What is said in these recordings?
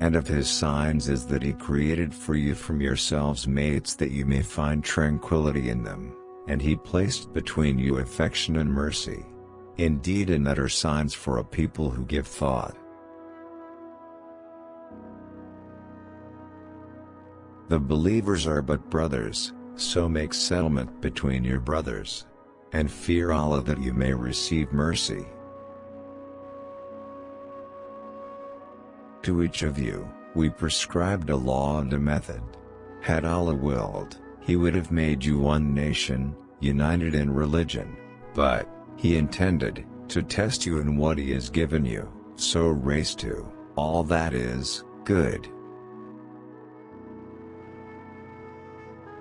And of his signs is that he created for you from yourselves mates that you may find tranquility in them, and he placed between you affection and mercy. Indeed and that are signs for a people who give thought. The believers are but brothers, so make settlement between your brothers. And fear Allah that you may receive mercy. To each of you, we prescribed a law and a method. Had Allah willed, He would have made you one nation, united in religion, but, He intended, to test you in what He has given you, so race to, all that is, good.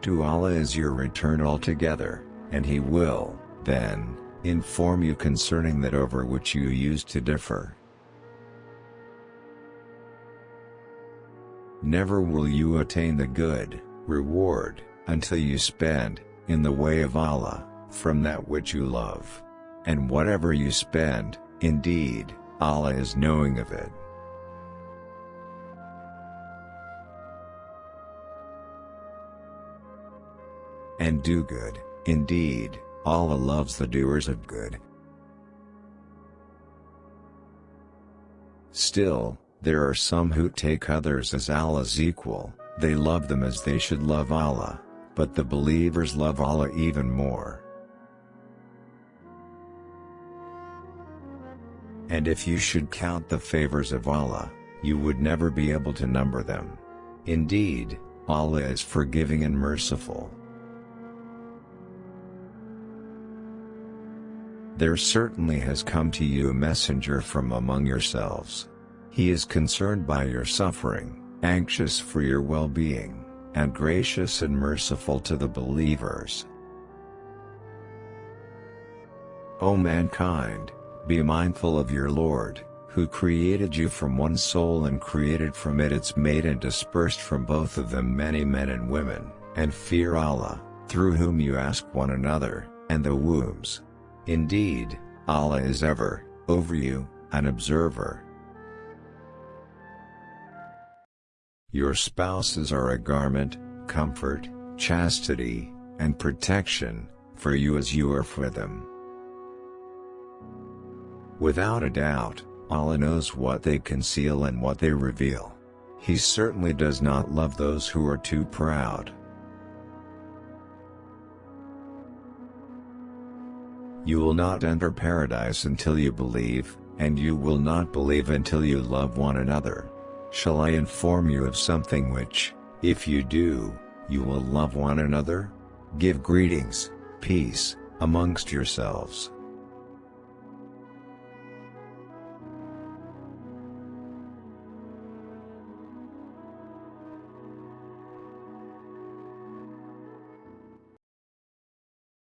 To Allah is your return altogether, and He will, then, inform you concerning that over which you used to differ. Never will you attain the good reward until you spend, in the way of Allah, from that which you love. And whatever you spend, indeed, Allah is knowing of it. And do good, indeed, Allah loves the doers of good. Still, there are some who take others as Allah's equal, they love them as they should love Allah, but the believers love Allah even more. And if you should count the favors of Allah, you would never be able to number them. Indeed, Allah is forgiving and merciful. There certainly has come to you a messenger from among yourselves. He is concerned by your suffering, anxious for your well-being, and gracious and merciful to the believers. O mankind, be mindful of your Lord, who created you from one soul and created from it its mate and dispersed from both of them many men and women, and fear Allah, through whom you ask one another, and the wombs. Indeed, Allah is ever, over you, an observer. Your spouses are a garment, comfort, chastity, and protection, for you as you are for them. Without a doubt, Allah knows what they conceal and what they reveal. He certainly does not love those who are too proud. You will not enter paradise until you believe, and you will not believe until you love one another. Shall I inform you of something which, if you do, you will love one another? Give greetings, peace, amongst yourselves.